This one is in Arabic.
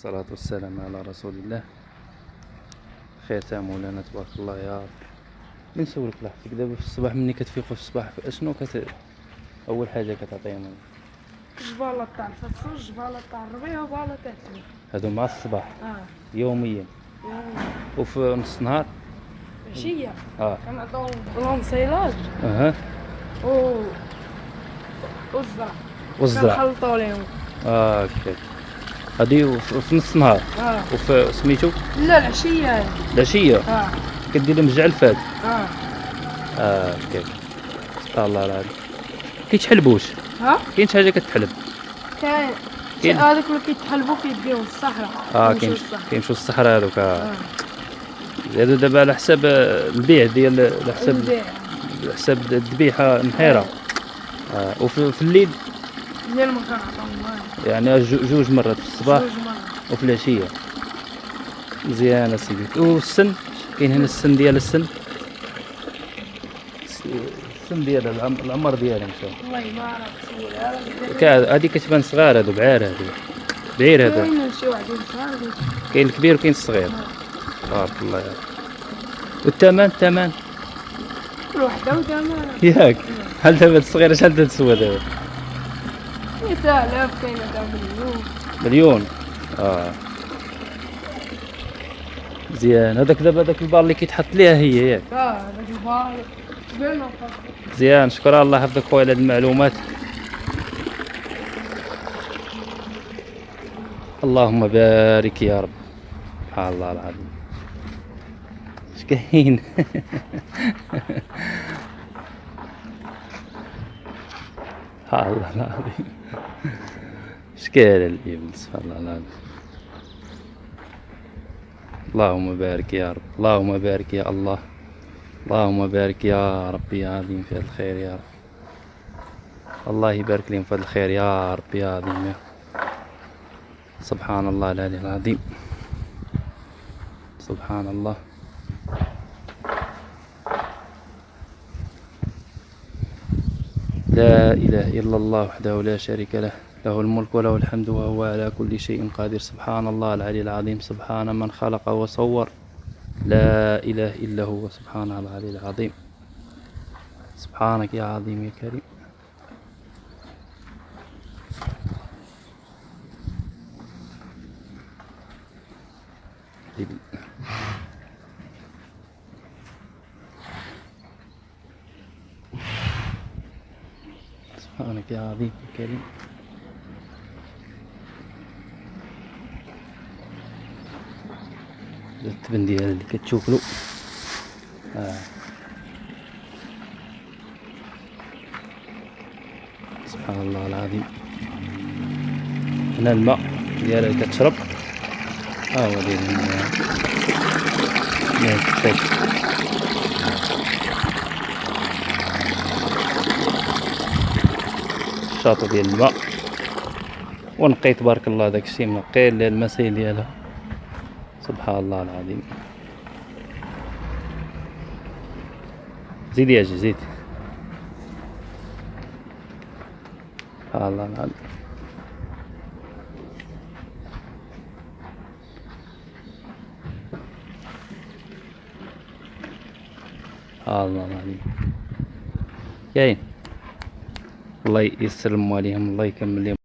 والصلاة والسلام على رسول الله. ختام مولانا تبارك الله يا رب. من نسولك لحظتك دابا في الصباح ملي كتفيقوا في الصباح. أشنو كت أول حاجة كتعطيهم؟ جبالة تاع الفصل جبالة تاع الربيع وجبالة تاع هادو مع الصباح؟ آه. يوميا. يوميا. وفي نص النهار عشية. آه. كنعطيهم لونسيلاج أها. و والزرع والزرع كنخلطو ليهم آه هكاك هادي في نص النهار آه. وفي سميتو؟ لا العشية. هاي. العشية. آه. كدير لهم الجعلفات آه. آه هكاك سبحان الله العظيم. كيتحلبوش ها؟ كاين شي حاجة كتحلب؟ كاين. كاين. هذوك اللي كيتحلبوا كيديهم الصحراء. آه كاين للصحراء. كيمشيو الصحراء هذوك. آه. آه هادو دابا على حساب آه، البيع ديال على حساب. على حساب الذبيحة محيره آه. وفي في الليل يعني جو- جوج مرات في الصباح. وفي العشية. مزيان سيدي والسن؟ كاين هنا السن ديال السن؟ الس- السن ديال العم- العمر ديالها إن شاء الله. والله ما عرفت سولها كا- هادي كتبان صغار هادو بعار هادو. بعير هذا كاين الكبير وكاين الصغير. بارك الله يا والثمن؟ الثمن؟ كل وحدة وثمنها ياك. هل دابا الصغيره شحال تتسوى دابا؟ 100000 كاينة تاع مليون. مليون. آه. مزيان هذاك دابا هذاك البار اللي كيتحط ليها هي ياك آه هذاك البار. مزيان شكرا الله يحفظك خويا على هاد المعلومات. اللهم بارك يا رب. سبحان الله العظيم. اش كاين؟ سبحان الله العظيم. اش كاين الابن سبحان الله. العظيم اللهم بارك يا رب اللهم بارك يا الله. اللهم بارك يا ربي يا عظيم في الخير يا رب. الله يبارك لهم في الخير يا رب يا عظيم يا سبحان الله العلي العظيم. سبحان الله. لا إله إلا الله وحده لا شريك له. له الملك وله الحمد وهو على كل شيء قادر. سبحان الله العلي العظيم. سبحان من خلق وصور. لا إله إلا هو. سبحان العلي العظيم. سبحانك يا عظيم يا كريم. سبحانك يا عظيم يا كريم. التبن ديال اللي كتشوفلو. آه. سبحان الله العظيم. هنا الماء ديالها اللي كتشرب. ها هو داير هنا ماء كتشرب الشاطئ ديال الماء. ونقي تبارك الله داك الشيء منقي المسائل ديالها. سبحان الله العظيم. زيد يا جي زيد. سبحان الله العظيم. الله العظيم. كاين الله يسر المواليهم الله يكمل لهم.